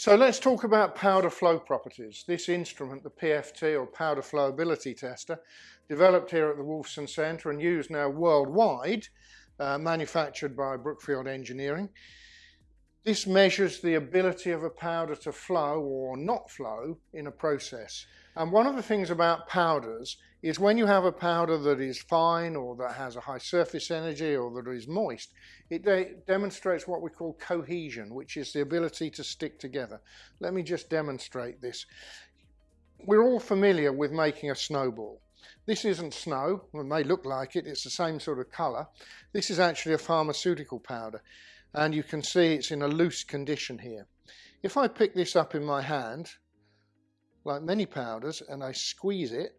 So let's talk about powder flow properties. This instrument, the PFT or powder flowability tester, developed here at the Wolfson Centre and used now worldwide, uh, manufactured by Brookfield Engineering. This measures the ability of a powder to flow or not flow in a process. And one of the things about powders is when you have a powder that is fine or that has a high surface energy or that is moist, it de demonstrates what we call cohesion, which is the ability to stick together. Let me just demonstrate this. We're all familiar with making a snowball. This isn't snow, it may look like it, it's the same sort of colour. This is actually a pharmaceutical powder and you can see it's in a loose condition here. If I pick this up in my hand, like many powders, and I squeeze it,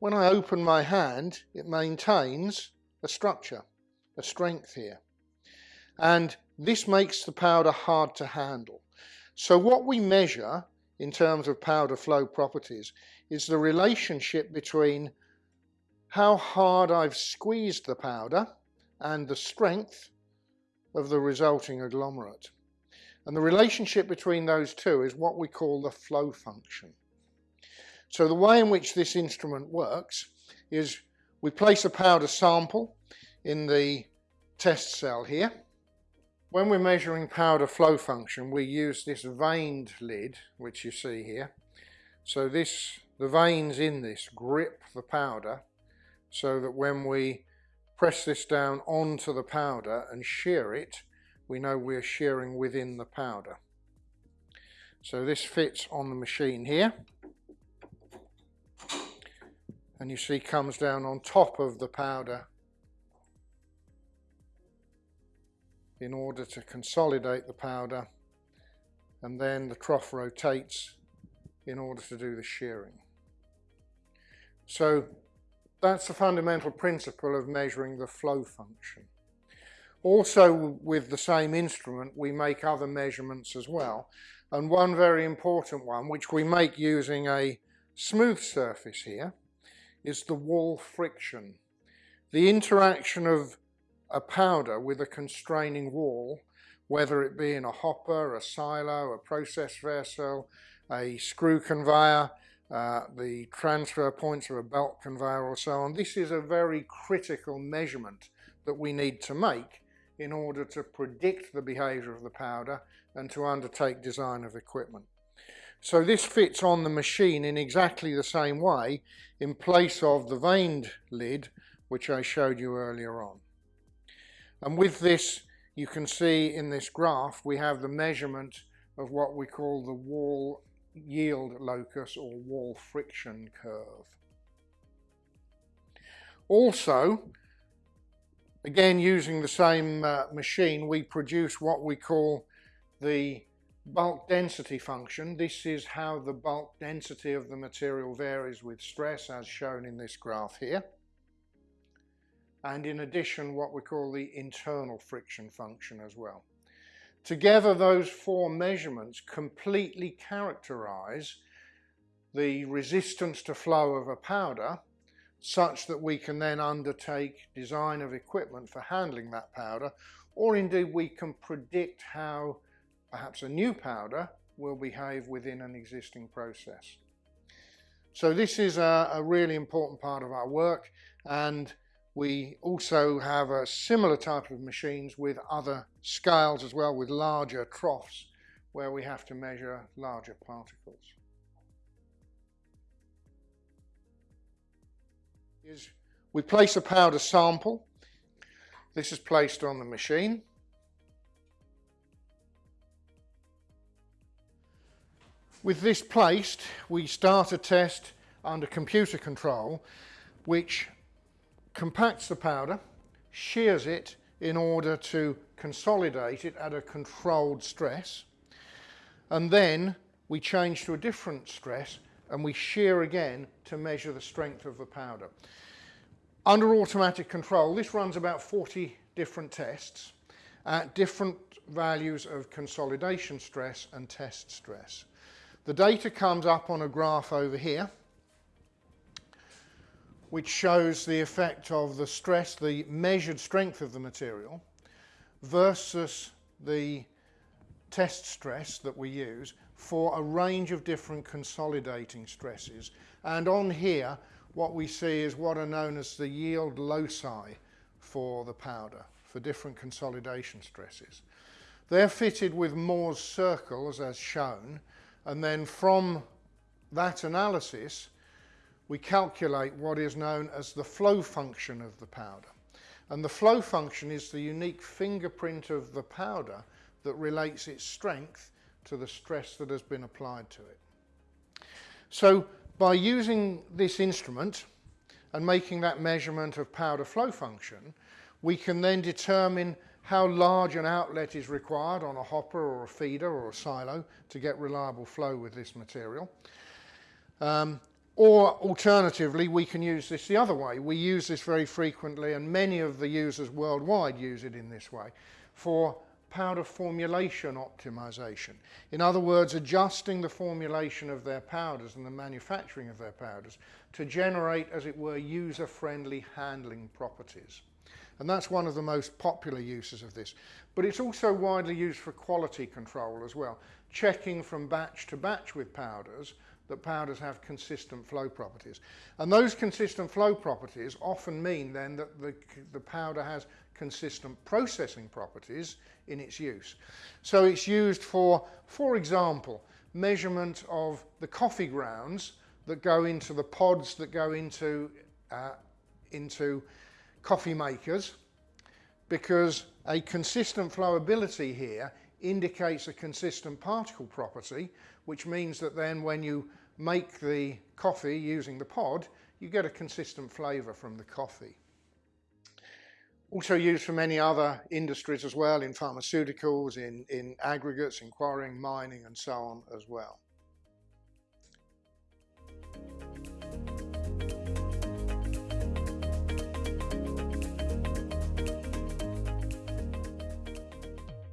when I open my hand, it maintains a structure, a strength here. And this makes the powder hard to handle. So what we measure in terms of powder flow properties is the relationship between how hard I've squeezed the powder and the strength of the resulting agglomerate. And the relationship between those two is what we call the flow function. So the way in which this instrument works is we place a powder sample in the test cell here. When we're measuring powder flow function, we use this vaned lid, which you see here. So this, the vanes in this grip the powder so that when we press this down onto the powder and shear it, we know we're shearing within the powder. So this fits on the machine here and you see comes down on top of the powder in order to consolidate the powder and then the trough rotates in order to do the shearing. So that's the fundamental principle of measuring the flow function. Also with the same instrument we make other measurements as well and one very important one which we make using a smooth surface here is the wall friction. The interaction of a powder with a constraining wall, whether it be in a hopper, a silo, a process vessel, a screw conveyor, uh, the transfer points of a belt conveyor or so on. This is a very critical measurement that we need to make in order to predict the behaviour of the powder and to undertake design of equipment. So this fits on the machine in exactly the same way in place of the vaned lid which I showed you earlier on. And with this you can see in this graph we have the measurement of what we call the wall yield locus or wall friction curve. Also, again using the same uh, machine, we produce what we call the bulk density function. This is how the bulk density of the material varies with stress as shown in this graph here. And in addition what we call the internal friction function as well. Together those four measurements completely characterize the resistance to flow of a powder such that we can then undertake design of equipment for handling that powder or indeed we can predict how perhaps a new powder will behave within an existing process. So this is a, a really important part of our work and we also have a similar type of machines with other scales as well, with larger troughs where we have to measure larger particles. Is we place a powder sample. This is placed on the machine. With this placed, we start a test under computer control, which compacts the powder, shears it in order to consolidate it at a controlled stress, and then we change to a different stress and we shear again to measure the strength of the powder. Under automatic control, this runs about 40 different tests at different values of consolidation stress and test stress. The data comes up on a graph over here which shows the effect of the stress, the measured strength of the material versus the test stress that we use for a range of different consolidating stresses. And on here, what we see is what are known as the yield loci for the powder, for different consolidation stresses. They're fitted with Mohr's circles as shown, and then from that analysis, we calculate what is known as the flow function of the powder. And the flow function is the unique fingerprint of the powder that relates its strength to the stress that has been applied to it. So by using this instrument and making that measurement of powder flow function, we can then determine how large an outlet is required on a hopper or a feeder or a silo to get reliable flow with this material. Um, or alternatively, we can use this the other way. We use this very frequently and many of the users worldwide use it in this way for powder formulation optimization. In other words, adjusting the formulation of their powders and the manufacturing of their powders to generate, as it were, user-friendly handling properties. And that's one of the most popular uses of this. But it's also widely used for quality control as well, checking from batch to batch with powders that powders have consistent flow properties. And those consistent flow properties often mean then that the, the powder has consistent processing properties in its use. So it's used for, for example, measurement of the coffee grounds that go into the pods that go into, uh, into coffee makers because a consistent flowability here indicates a consistent particle property, which means that then when you make the coffee using the pod, you get a consistent flavour from the coffee. Also used for many other industries as well, in pharmaceuticals, in, in aggregates, in quarrying, mining and so on as well.